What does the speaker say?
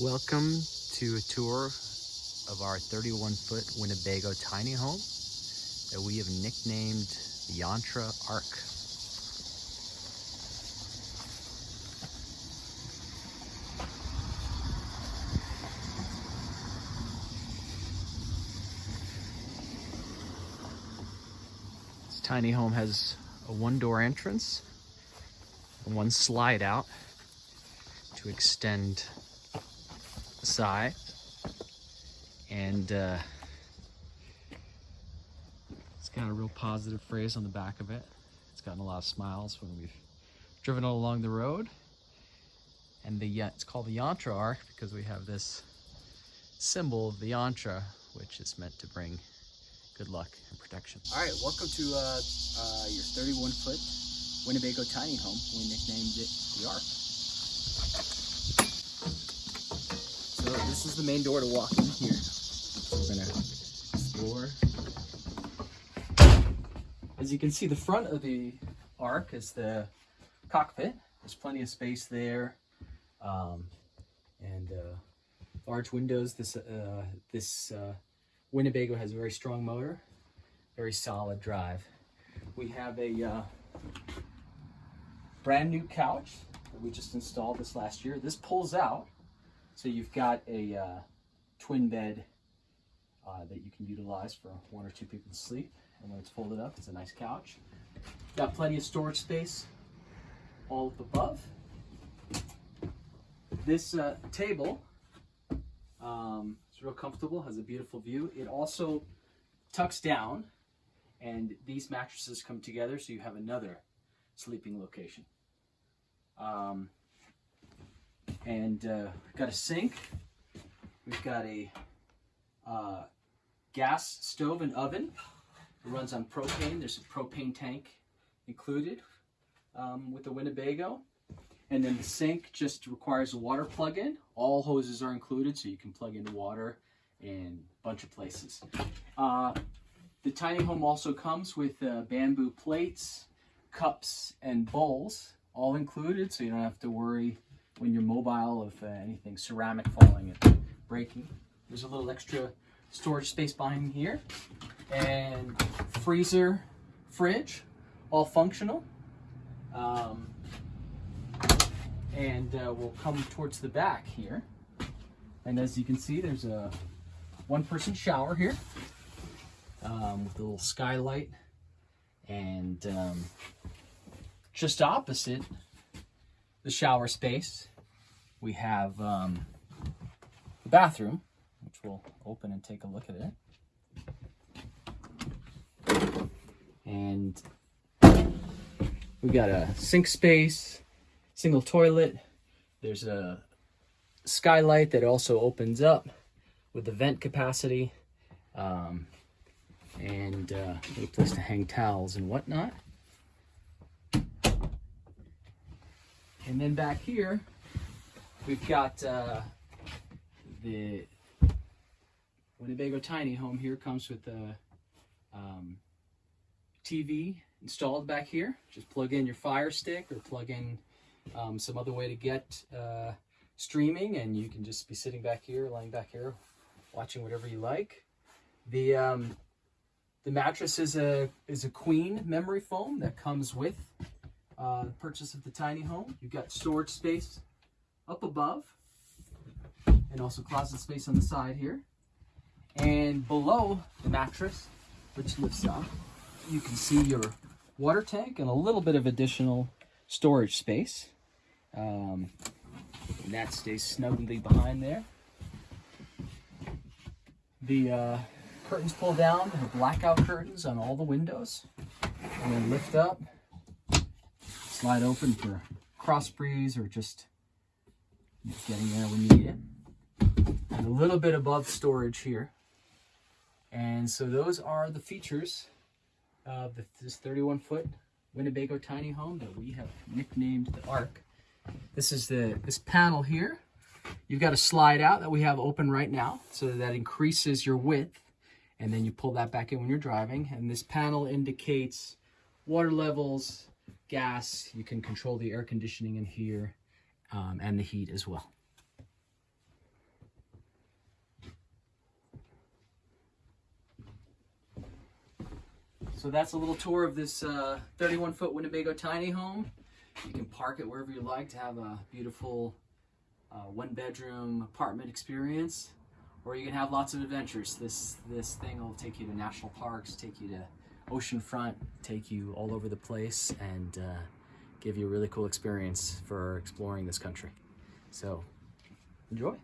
Welcome to a tour of our 31 foot Winnebago tiny home that we have nicknamed the Yantra Ark. This tiny home has a one door entrance and one slide out to extend side and uh, it's got a real positive phrase on the back of it. It's gotten a lot of smiles when we've driven along the road. And the it's called the Yantra Ark because we have this symbol of the Yantra, which is meant to bring good luck and protection. All right, welcome to uh, uh, your 31 foot Winnebago tiny home. We nicknamed it the Ark. This is the main door to walk in here. So we're gonna explore. As you can see, the front of the Ark is the cockpit. There's plenty of space there, um, and uh, large windows. This uh, this uh, Winnebago has a very strong motor, very solid drive. We have a uh, brand new couch that we just installed this last year. This pulls out, so you've got a uh, twin bed uh, that you can utilize for one or two people to sleep. And when it's folded up, it's a nice couch. Got plenty of storage space all up above. This uh, table um, it's real comfortable, has a beautiful view. It also tucks down and these mattresses come together so you have another sleeping location. Um, and uh, got a sink. We've got a uh, gas stove and oven. It runs on propane. There's a propane tank included um, with the Winnebago. And then the sink just requires a water plug-in. All hoses are included, so you can plug in water in a bunch of places. Uh, the tiny home also comes with uh, bamboo plates, cups, and bowls, all included, so you don't have to worry when you're mobile of uh, anything ceramic falling and breaking. There's a little extra storage space behind here. And freezer, fridge, all functional. Um, and uh, we'll come towards the back here. And as you can see, there's a one-person shower here um, with a little skylight. And um, just opposite the shower space, we have um, the bathroom, which we'll open and take a look at it. And we've got a sink space, single toilet. There's a skylight that also opens up with the vent capacity um, and uh, a place to hang towels and whatnot. And then back here, we've got uh, the Winnebago tiny home here comes with a um, TV installed back here. Just plug in your Fire Stick or plug in um, some other way to get uh, streaming and you can just be sitting back here, laying back here, watching whatever you like. The um, the mattress is a is a queen memory foam that comes with uh, purchase of the tiny home. You've got storage space up above and also closet space on the side here. And below the mattress, which lifts up, you can see your water tank and a little bit of additional storage space. Um, and that stays snugly behind there. The uh, curtains pull down, the blackout curtains on all the windows, and then lift up, slide open for cross breeze or just getting there when you need it. And a little bit above storage here. And so those are the features of this 31 foot Winnebago tiny home that we have nicknamed the Ark. This is the this panel here. You've got a slide out that we have open right now so that increases your width and then you pull that back in when you're driving and this panel indicates water levels, gas. You can control the air conditioning in here um, and the heat as well. So that's a little tour of this 31-foot uh, Winnebago tiny home. You can park it wherever you like to have a beautiful uh, one-bedroom apartment experience, or you can have lots of adventures. This this thing will take you to national parks, take you to oceanfront, take you all over the place, and uh, give you a really cool experience for exploring this country. So enjoy.